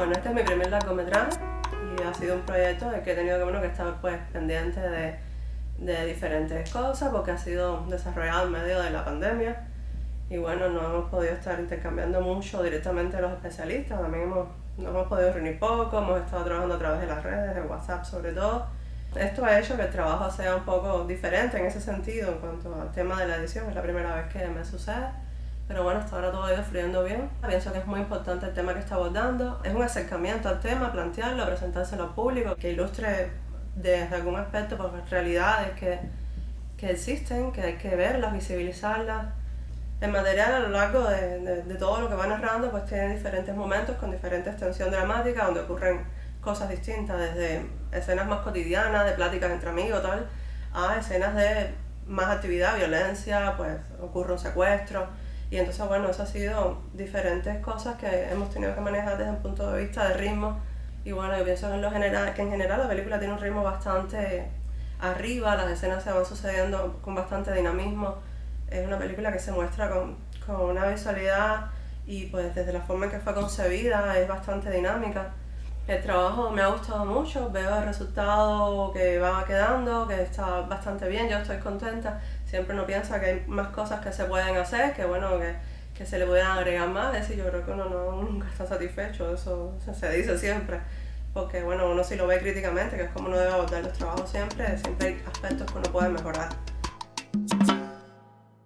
Bueno, este es mi primer largometraje y ha sido un proyecto en que he tenido que, bueno, que estar pues, pendiente de, de diferentes cosas porque ha sido desarrollado en medio de la pandemia y bueno, no hemos podido estar intercambiando mucho directamente los especialistas, también hemos, no hemos podido reunir poco, hemos estado trabajando a través de las redes, de WhatsApp sobre todo. Esto ha hecho que el trabajo sea un poco diferente en ese sentido en cuanto al tema de la edición, es la primera vez que me sucede. Pero bueno, hasta ahora todo ha ido fluyendo bien. Pienso que es muy importante el tema que está abordando. Es un acercamiento al tema, plantearlo, presentárselo al público, que ilustre desde algún aspecto pues, realidades que, que existen, que hay que verlas, visibilizarlas. El material a lo largo de, todo lo que va narrando pues tiene diferentes momentos con diferente extensión dramática donde ocurren cosas distintas, desde escenas más cotidianas, de pláticas entre amigos, tal, a escenas de más actividad, violencia, pues ocurre un secuestro. Y entonces, bueno, eso ha sido diferentes cosas que hemos tenido que manejar desde un punto de vista de ritmo. Y bueno, yo pienso en, general, que en general la película tiene un ritmo bastante arriba, las escenas se van sucediendo con bastante dinamismo. Es una película que se muestra con, con una visualidad y pues desde la forma en que fue concebida es bastante dinámica. El trabajo me ha gustado mucho, veo el resultado que va quedando, que está bastante bien, yo estoy contenta. Siempre uno piensa que hay más cosas que se pueden hacer, que bueno, que, que se le pueden agregar más, es decir, yo creo que uno no, nunca está satisfecho, eso se dice siempre. Porque bueno, uno si lo ve críticamente, que es como uno debe abordar los trabajos siempre, siempre hay aspectos que uno puede mejorar.